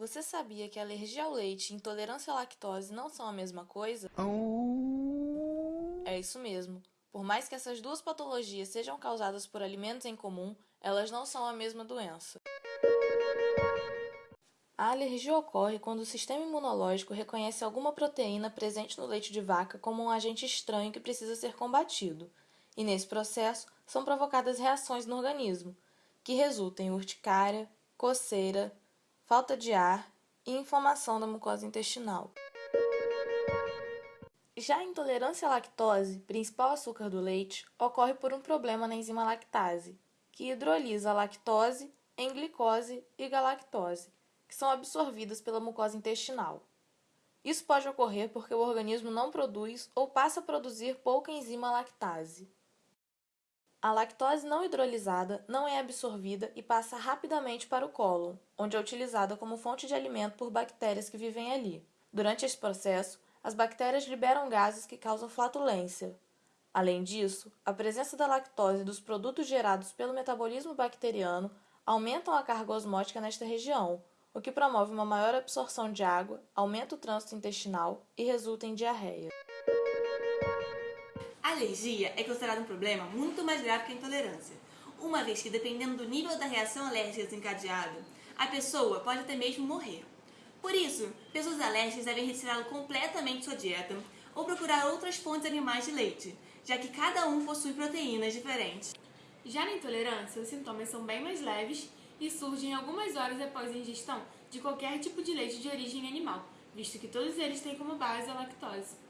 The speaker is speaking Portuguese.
Você sabia que alergia ao leite e intolerância à lactose não são a mesma coisa? É isso mesmo. Por mais que essas duas patologias sejam causadas por alimentos em comum, elas não são a mesma doença. A alergia ocorre quando o sistema imunológico reconhece alguma proteína presente no leite de vaca como um agente estranho que precisa ser combatido, e nesse processo são provocadas reações no organismo, que resultam em urticária, coceira, falta de ar e inflamação da mucosa intestinal. Já a intolerância à lactose, principal açúcar do leite, ocorre por um problema na enzima lactase, que hidrolisa a lactose em glicose e galactose, que são absorvidas pela mucosa intestinal. Isso pode ocorrer porque o organismo não produz ou passa a produzir pouca enzima lactase. A lactose não hidrolisada não é absorvida e passa rapidamente para o cólon, onde é utilizada como fonte de alimento por bactérias que vivem ali. Durante esse processo, as bactérias liberam gases que causam flatulência. Além disso, a presença da lactose e dos produtos gerados pelo metabolismo bacteriano aumentam a carga osmótica nesta região, o que promove uma maior absorção de água, aumenta o trânsito intestinal e resulta em diarreia. A alergia é considerada um problema muito mais grave que a intolerância, uma vez que, dependendo do nível da reação alérgica desencadeada, a pessoa pode até mesmo morrer. Por isso, pessoas alérgicas devem retirá-lo completamente de sua dieta ou procurar outras fontes animais de leite, já que cada um possui proteínas diferentes. Já na intolerância, os sintomas são bem mais leves e surgem algumas horas após a ingestão de qualquer tipo de leite de origem animal, visto que todos eles têm como base a lactose.